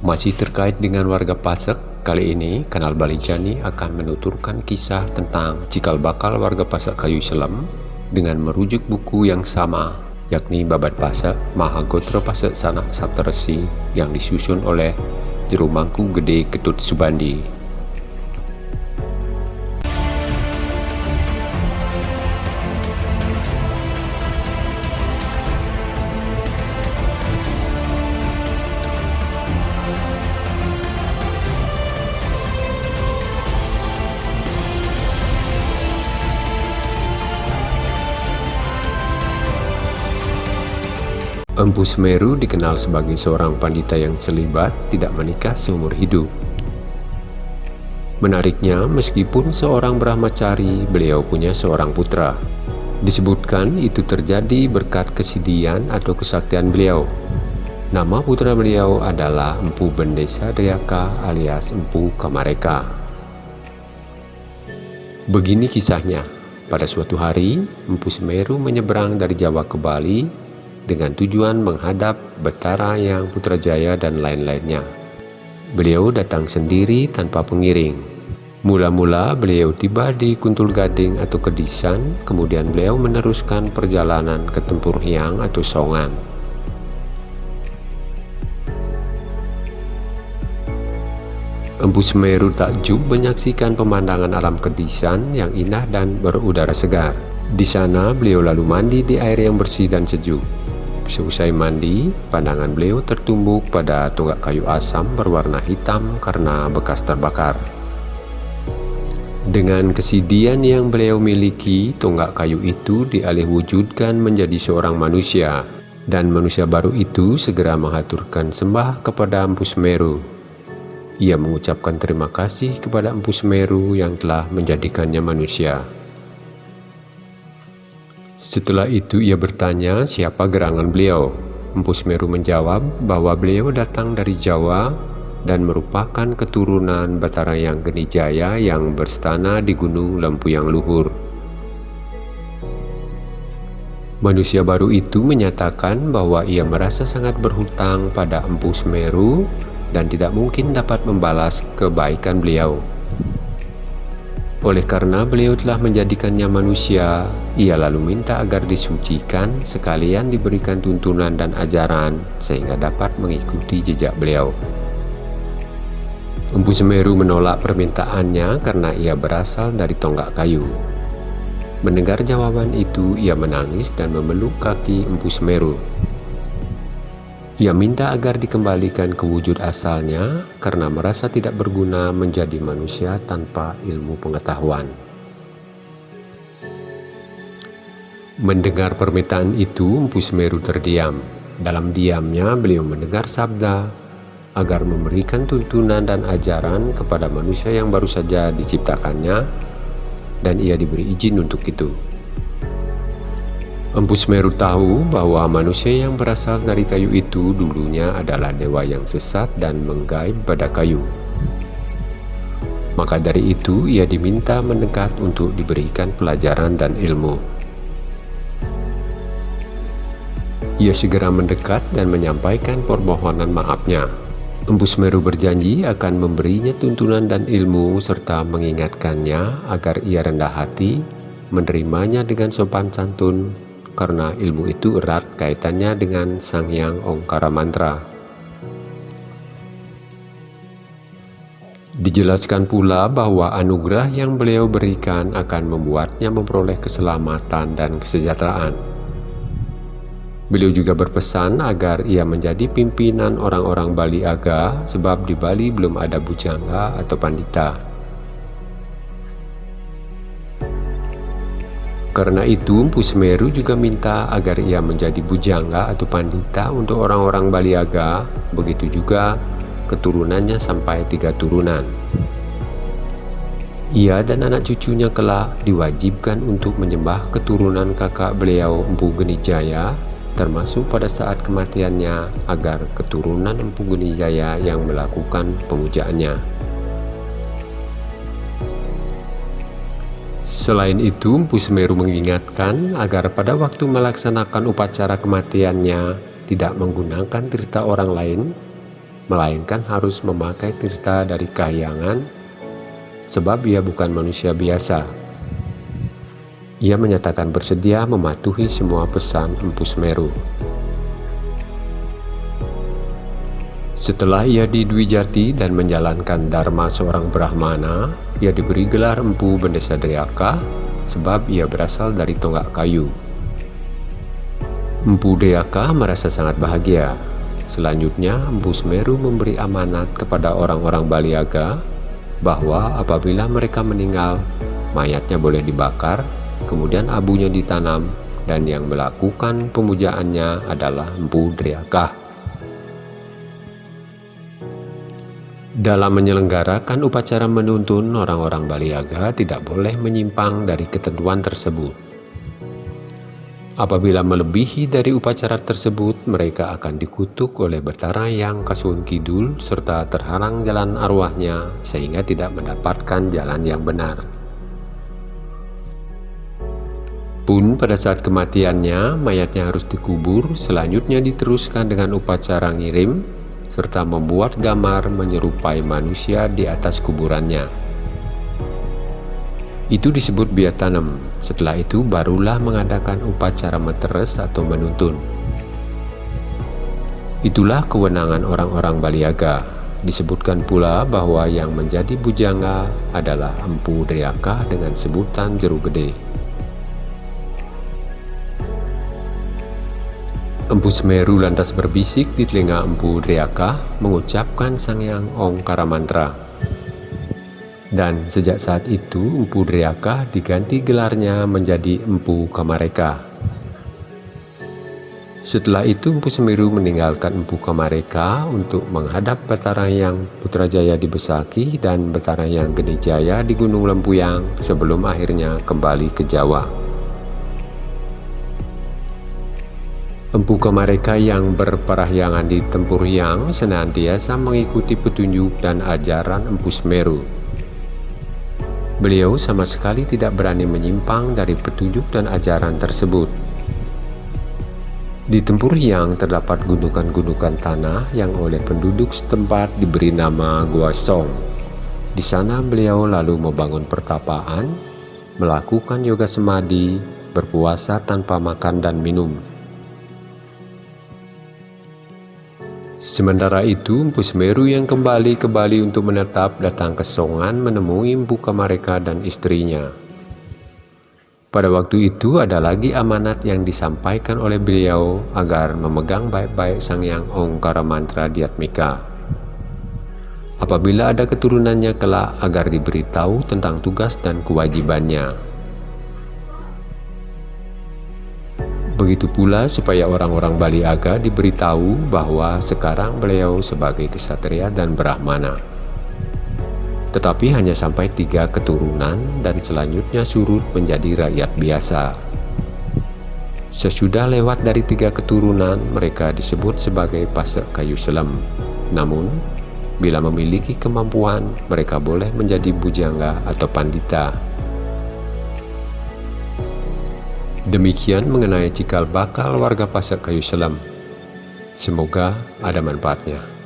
Masih terkait dengan warga Pasek, kali ini Kanal Balijani akan menuturkan kisah tentang cikal bakal warga Pasek Kayu Selam dengan merujuk buku yang sama, yakni Babat Pasek Mahagotra Pasek Sanak Sateresi yang disusun oleh Jerumangku Gede Ketut Subandi Empu Semeru dikenal sebagai seorang pandita yang selibat, tidak menikah seumur hidup. Menariknya, meskipun seorang brahmacari, beliau punya seorang putra. Disebutkan itu terjadi berkat kesidian atau kesaktian beliau. Nama putra beliau adalah Empu Bendesa Dayaka alias Empu Kamareka. Begini kisahnya, pada suatu hari, Empu Semeru menyeberang dari Jawa ke Bali dengan tujuan menghadap Betara yang Putrajaya dan lain-lainnya. Beliau datang sendiri tanpa pengiring. Mula-mula beliau tiba di Kuntul Gading atau Kedisan, kemudian beliau meneruskan perjalanan ke Tempur Hyang atau Songan. Empu Semeru takjub menyaksikan pemandangan alam Kedisan yang indah dan berudara segar. Di sana beliau lalu mandi di air yang bersih dan sejuk. Seusai mandi, pandangan beliau tertumbuk pada tonggak kayu asam berwarna hitam karena bekas terbakar. Dengan kesidian yang beliau miliki, tonggak kayu itu dialih wujudkan menjadi seorang manusia, dan manusia baru itu segera mengaturkan sembah kepada Empu Semeru. Ia mengucapkan terima kasih kepada Empu Semeru yang telah menjadikannya manusia. Setelah itu ia bertanya siapa gerangan beliau. Empu Semeru menjawab bahwa beliau datang dari Jawa dan merupakan keturunan Batara yang Genijaya yang berstana di Gunung Lempu yang Luhur. Manusia baru itu menyatakan bahwa ia merasa sangat berhutang pada Empu Semeru dan tidak mungkin dapat membalas kebaikan beliau. Oleh karena beliau telah menjadikannya manusia, ia lalu minta agar disucikan sekalian diberikan tuntunan dan ajaran sehingga dapat mengikuti jejak beliau. Empu Semeru menolak permintaannya karena ia berasal dari tonggak kayu. Mendengar jawaban itu, ia menangis dan memeluk kaki Empu Semeru. Ia minta agar dikembalikan ke wujud asalnya karena merasa tidak berguna menjadi manusia tanpa ilmu pengetahuan. Mendengar permintaan itu, Empu Semeru terdiam. Dalam diamnya, beliau mendengar sabda agar memberikan tuntunan dan ajaran kepada manusia yang baru saja diciptakannya dan ia diberi izin untuk itu. Empu Semeru tahu bahwa manusia yang berasal dari kayu itu dulunya adalah dewa yang sesat dan menggaib pada kayu. Maka dari itu ia diminta mendekat untuk diberikan pelajaran dan ilmu. Ia segera mendekat dan menyampaikan permohonan maafnya. Empu Semeru berjanji akan memberinya tuntunan dan ilmu serta mengingatkannya agar ia rendah hati, menerimanya dengan sopan santun, karena ilmu itu erat kaitannya dengan Sang Yang Ongkara Mantra. Dijelaskan pula bahwa anugerah yang beliau berikan akan membuatnya memperoleh keselamatan dan kesejahteraan. Beliau juga berpesan agar ia menjadi pimpinan orang-orang Bali Aga sebab di Bali belum ada bujangga atau pandita. Karena itu, Empu Semeru juga minta agar ia menjadi bujangga atau pandita untuk orang-orang Baliaga, begitu juga keturunannya sampai tiga turunan. Ia dan anak cucunya kelak diwajibkan untuk menyembah keturunan kakak beliau Empu Genijaya, termasuk pada saat kematiannya agar keturunan Empu Genijaya yang melakukan pemujaannya. Selain itu, Empu Semeru mengingatkan agar pada waktu melaksanakan upacara kematiannya tidak menggunakan tirta orang lain melainkan harus memakai tirta dari kahyangan, sebab ia bukan manusia biasa. Ia menyatakan bersedia mematuhi semua pesan Empu Semeru. Setelah ia di Dwi Jati dan menjalankan dharma seorang Brahmana, ia diberi gelar Empu Bendesa Driaka sebab ia berasal dari tonggak kayu. Empu Driaka merasa sangat bahagia. Selanjutnya, Empu Semeru memberi amanat kepada orang-orang Baliaga bahwa apabila mereka meninggal, mayatnya boleh dibakar, kemudian abunya ditanam, dan yang melakukan pemujaannya adalah Empu Driaka. Dalam menyelenggarakan upacara menuntun, orang-orang Baliaga tidak boleh menyimpang dari ketentuan tersebut. Apabila melebihi dari upacara tersebut, mereka akan dikutuk oleh Betara yang Kasun Kidul serta terhalang jalan arwahnya sehingga tidak mendapatkan jalan yang benar. Pun pada saat kematiannya, mayatnya harus dikubur, selanjutnya diteruskan dengan upacara ngirim serta membuat gambar menyerupai manusia di atas kuburannya. Itu disebut biat tanam. Setelah itu barulah mengadakan upacara meteres atau menuntun. Itulah kewenangan orang-orang Baliaga. Disebutkan pula bahwa yang menjadi bujanga adalah Empu Driaka dengan sebutan Jeru Gede. Empu Semeru lantas berbisik di telinga Empu Driaka mengucapkan Sangyang Ongkara Mantra. Dan sejak saat itu Empu Driaka diganti gelarnya menjadi Empu Kamareka. Setelah itu Empu Semeru meninggalkan Empu Kamareka untuk menghadap yang Putrajaya di Besaki dan yang Gede Jaya di Gunung Lempuyang sebelum akhirnya kembali ke Jawa. Empu mereka yang berperahyangan di tempur yang senantiasa mengikuti petunjuk dan ajaran Empu Semeru. Beliau sama sekali tidak berani menyimpang dari petunjuk dan ajaran tersebut. Di tempur yang terdapat gundukan-gundukan tanah yang oleh penduduk setempat diberi nama Gua Song. Di sana beliau lalu membangun pertapaan, melakukan yoga semadi, berpuasa tanpa makan dan minum, Sementara itu, Empu Semeru yang kembali ke Bali untuk menetap datang ke Songan menemui Empu Kamareka dan istrinya. Pada waktu itu ada lagi amanat yang disampaikan oleh beliau agar memegang baik-baik Sang Yang Ongkara Mantra Diatmika. Apabila ada keturunannya kelak agar diberitahu tentang tugas dan kewajibannya. Begitu pula supaya orang-orang Bali Aga diberitahu bahwa sekarang beliau sebagai kesatria dan brahmana. Tetapi hanya sampai tiga keturunan dan selanjutnya surut menjadi rakyat biasa. Sesudah lewat dari tiga keturunan, mereka disebut sebagai pasek kayu selam. Namun, bila memiliki kemampuan, mereka boleh menjadi bujangga atau pandita Demikian mengenai cikal bakal warga Pasar Kayu Selam. Semoga ada manfaatnya.